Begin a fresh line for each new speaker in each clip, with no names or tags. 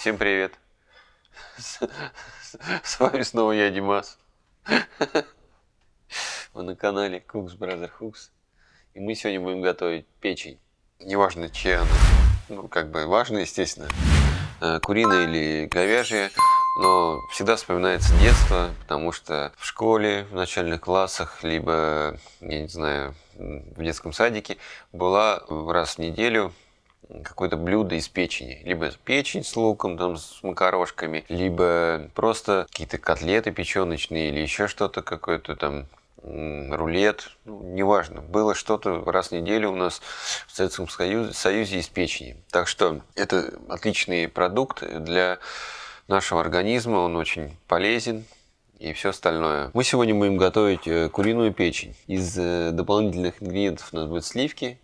Всем привет! С, вами снова я, Димас. Вы на канале Cooks Brother Hooks. И мы сегодня будем готовить печень. Неважно, чья она. Ну, как бы важно, естественно. Э, куриная или говяжья. Но всегда вспоминается детство, потому что в школе, в начальных классах, либо, я не знаю, в детском садике была раз в неделю какое-то блюдо из печени. Либо печень с луком, там, с макарошками, либо просто какие-то котлеты печеночные или еще что-то какое-то там рулет, ну, неважно. Было что-то раз в неделю у нас в Советском Союзе, Союзе из печени. Так что это отличный продукт для нашего организма, он очень полезен и все остальное. Мы сегодня будем готовить э, куриную печень. Из э, дополнительных ингредиентов у нас будут сливки,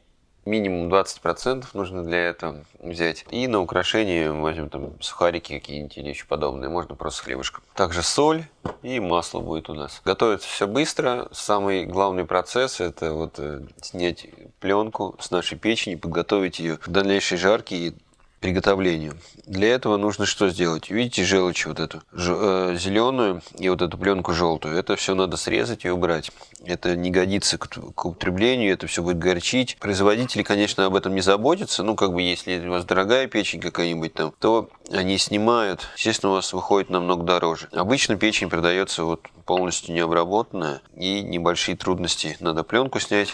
минимум 20% нужно для этого взять. И на украшение возьмем там сухарики какие-нибудь или еще подобные. Можно просто хлебушком. Также соль и масло будет у нас. Готовится все быстро. Самый главный процесс это вот э, снять пленку с нашей печени, подготовить ее к дальнейшей жарке и приготовлению. Для этого нужно что сделать? Видите желчь вот эту э, зеленую и вот эту пленку желтую. Это все надо срезать и убрать. Это не годится к, употреблению, это все будет горчить. Производители, конечно, об этом не заботятся. Ну, как бы, если у вас дорогая печень какая-нибудь там, то они снимают. Естественно, у вас выходит намного дороже. Обычно печень продается вот полностью необработанная и небольшие трудности. Надо пленку снять.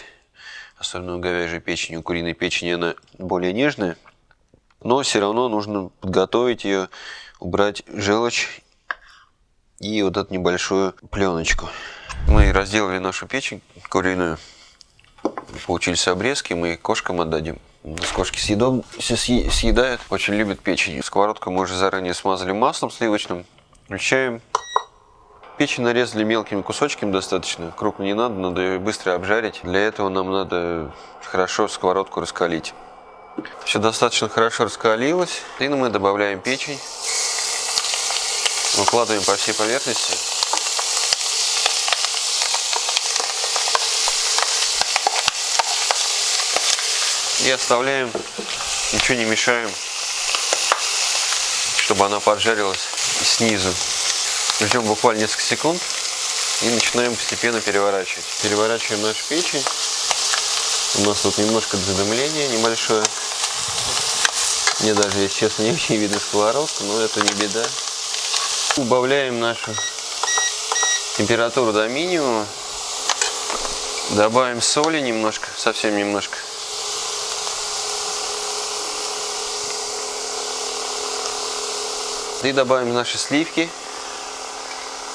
Особенно у говяжьей печени, у куриной печени она более нежная но все равно нужно подготовить ее, убрать желчь и вот эту небольшую пленочку. Мы разделали нашу печень куриную, получились обрезки, мы кошкам отдадим. У нас кошки съедом, съедают, очень любят печень. Сковородку мы уже заранее смазали маслом сливочным. Включаем. Печень нарезали мелкими кусочками достаточно. Крупно не надо, надо ее быстро обжарить. Для этого нам надо хорошо сковородку раскалить. Все достаточно хорошо раскалилось. И мы добавляем печень. Выкладываем по всей поверхности. И оставляем, ничего не мешаем, чтобы она поджарилась снизу. Ждем буквально несколько секунд и начинаем постепенно переворачивать. Переворачиваем нашу печень. У нас тут немножко задымление небольшое. Мне даже, если честно, не очень видно сковородку, но это не беда. Убавляем нашу температуру до минимума. Добавим соли немножко, совсем немножко. И добавим наши сливки.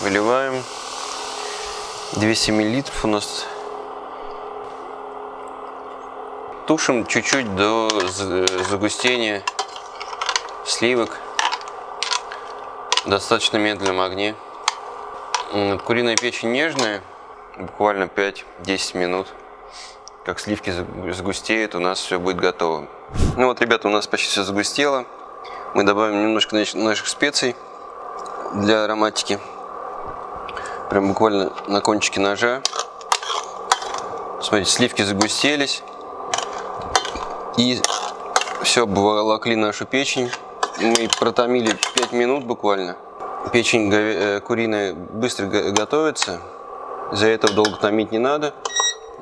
Выливаем. 200 миллилитров у нас Тушим чуть-чуть до загустения сливок. Достаточно медленном огне. Куриная печень нежная, буквально 5-10 минут. Как сливки загустеют, у нас все будет готово. Ну вот, ребята, у нас почти все загустело. Мы добавим немножко наших специй для ароматики. Прям буквально на кончике ножа. Смотрите, сливки загустелись. И все, обволокли нашу печень. Мы протомили 5 минут буквально. Печень э, куриная быстро готовится. За этого долго томить не надо.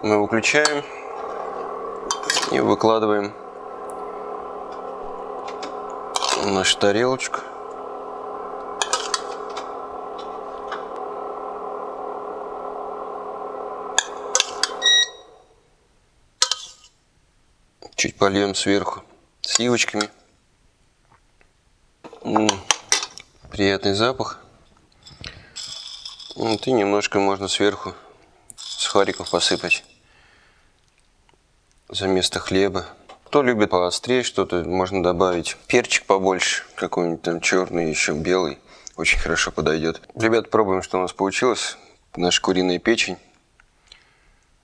Мы выключаем и выкладываем нашу тарелочку. Чуть польем сверху сливочками. Приятный запах. Вот, и немножко можно сверху сухариков посыпать за место хлеба. Кто любит поострее что-то, можно добавить перчик побольше, какой-нибудь там черный, еще белый. Очень хорошо подойдет. Ребят, пробуем, что у нас получилось. Наша куриная печень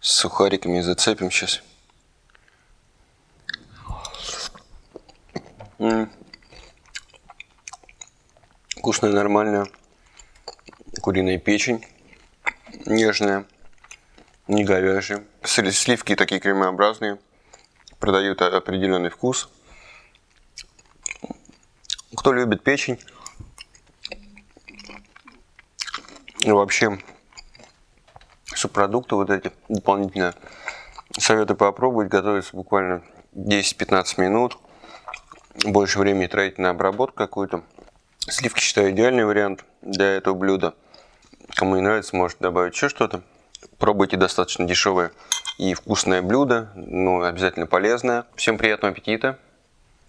с сухариками зацепим сейчас. Вкусная, нормальная куриная печень, нежная, не говяжья. Сливки такие кремообразные, продают определенный вкус. Кто любит печень, и вообще субпродукты вот эти дополнительные, советую попробовать. Готовится буквально 10-15 минут. Больше времени тратить на обработку какую-то. Сливки считаю идеальный вариант для этого блюда. Кому не нравится, может добавить еще что-то. Пробуйте достаточно дешевое и вкусное блюдо, но обязательно полезное. Всем приятного аппетита.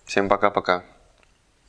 Всем пока-пока.